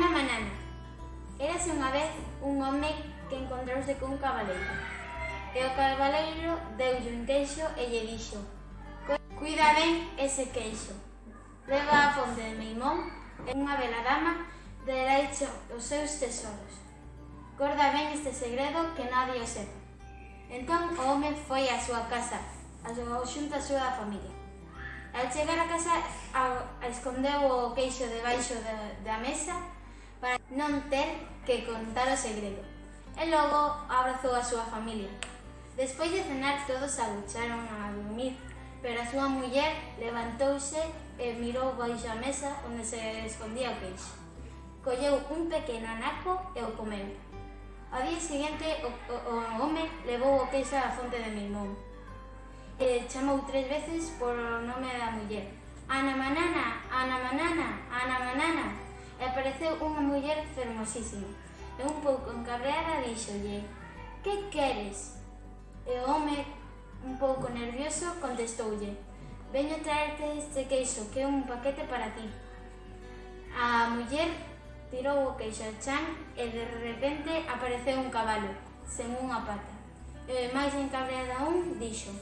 Ana Manana Érase unha vez un home que encontrouse cun cabaleiro. E o cabaleiro deulle un queixo e lle dixo Cuida ben ese queixo. Leva a fonte de Meimón e unha bela dama deraicho os seus tesoros. Guarda ben este segredo que nadie o sepa. Entón o home foi á súa casa, a súa xunta a súa familia. Al chegar a casa, a, a escondeu o queixo debaixo de, da mesa para non ter que contar o segredo. E logo abrazou a súa familia. Despois de cenar todos agucharon a dormir, pero a súa muller levantouse e mirou baixo a mesa onde se escondía o queixo. Colleu un pequeno anaco e o comeu. Ao día seguinte o, o, o home levou o queixo á fonte de Mimón. E chamou tres veces por nome da muller. Ana manana, Ana manana, Ana manana e apareceu unha muller fermosísima. E un pouco encabreada díxolle, que queres? E o home, un pouco nervioso, contestoulle, veño traerte este queixo, que é un paquete para ti. A muller tirou o queixo ao chan e de repente apareceu un cabalo, sen unha pata. E máis encabreada aún, dixo,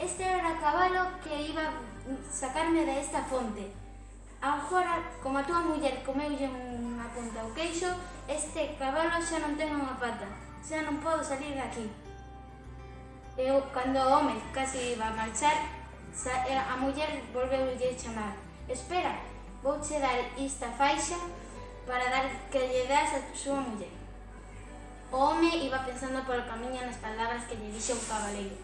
este era o cabalo que iba sacarme desta fonte. Agora, como a túa muller comeulle unha punta ao queixo, este cabalo xa non ten unha pata, xa non podo salir daqui. Eu, cando o home casi iba a marchar, a muller volveu a chamar. Espera, vouche dar esta faixa para dar que lle das a súa muller. O home iba pensando polo camiño nas palabras que lle dixe o cabaleiro.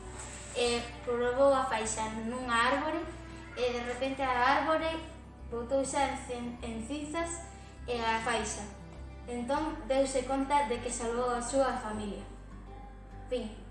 E probou a faixa nunha árbore e de repente a árbore botou en, en cinzas e a faixa. Entón deuse conta de que salvou a súa familia. Fin.